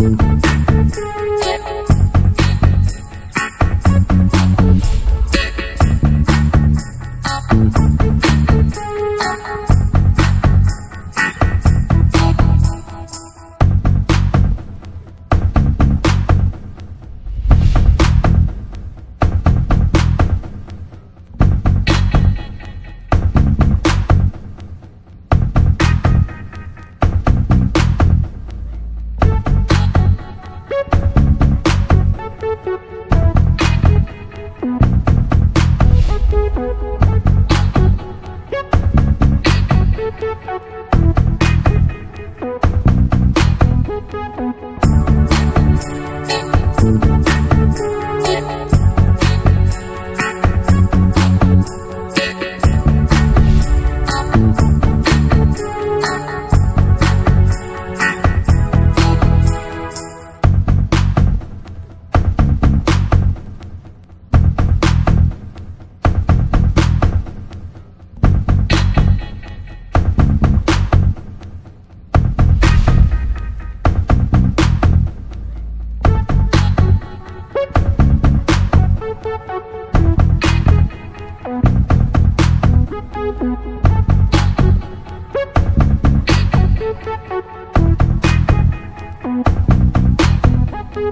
Thank you.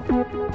Thank you.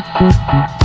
Thank